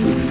you.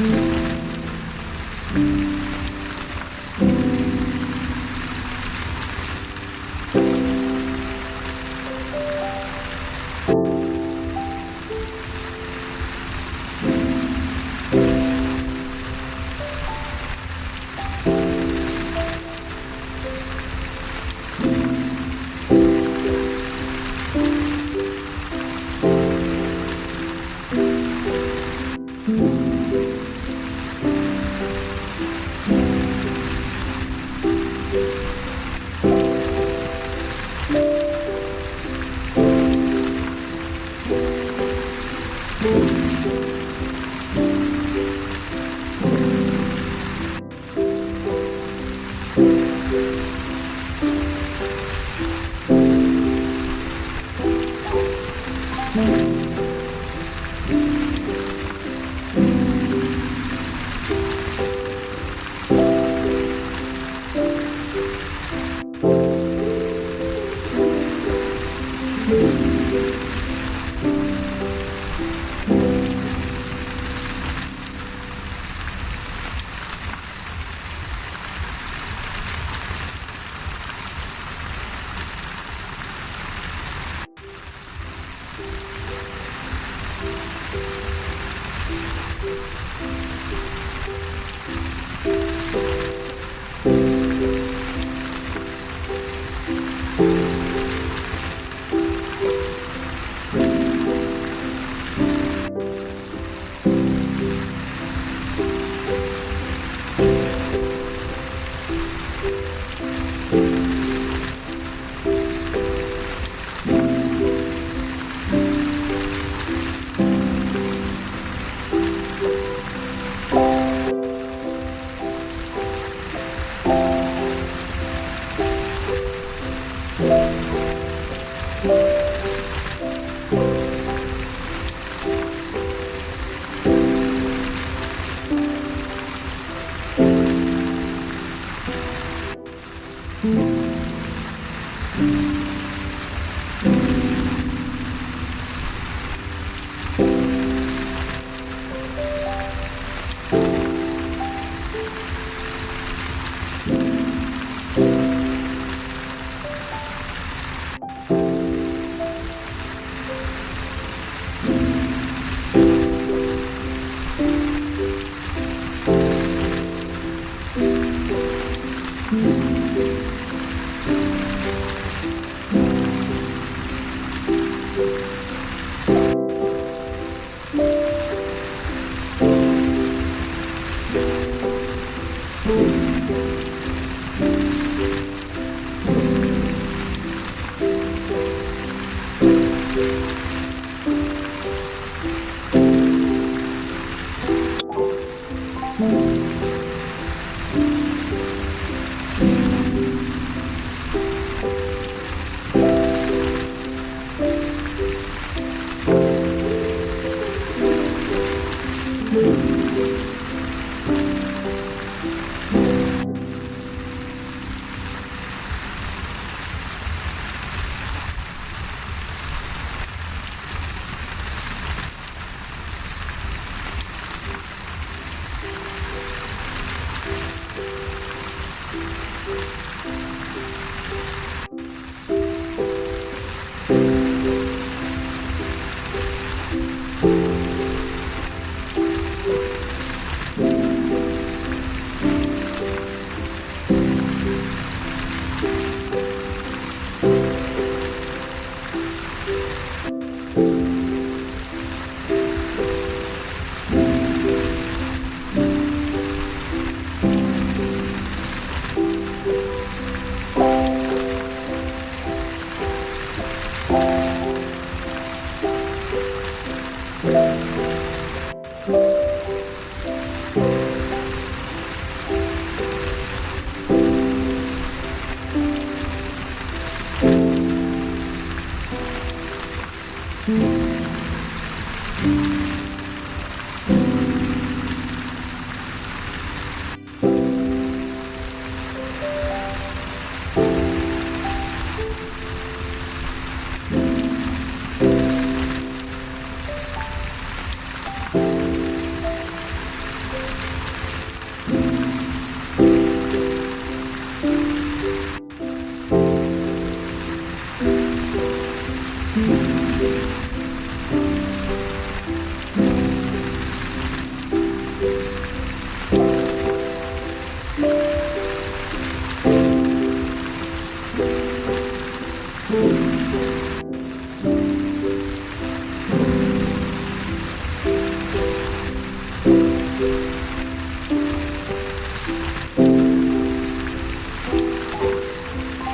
Música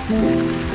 Música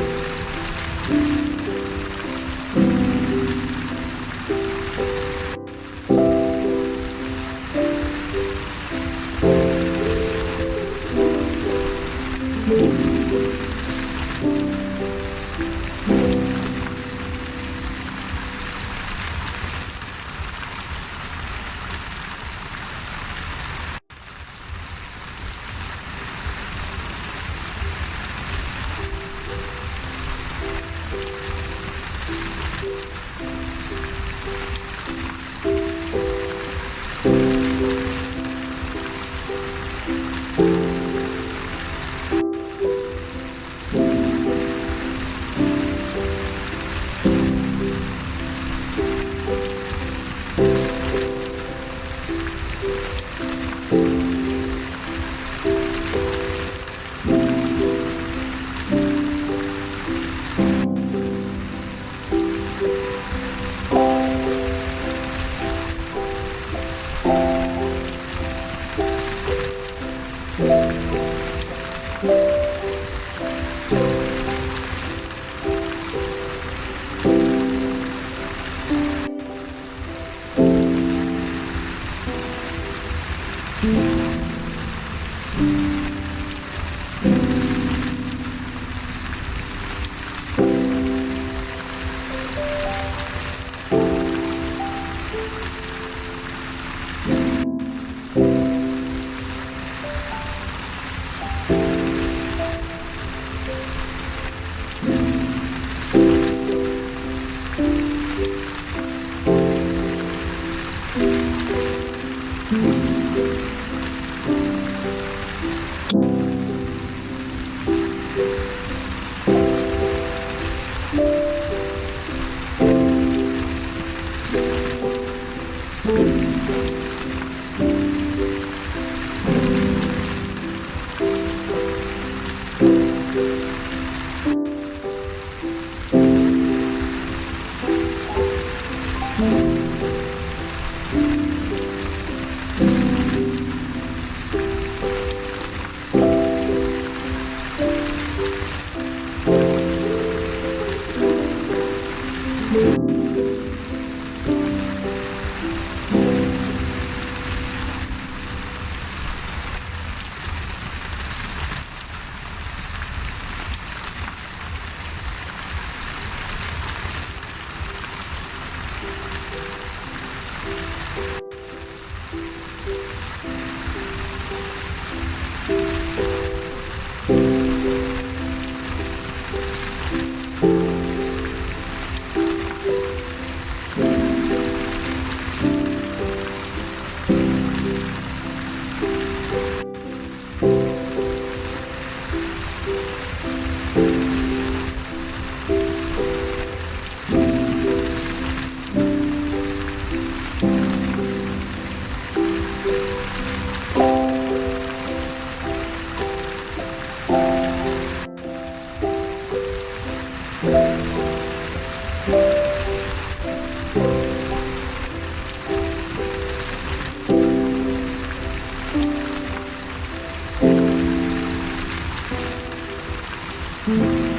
Música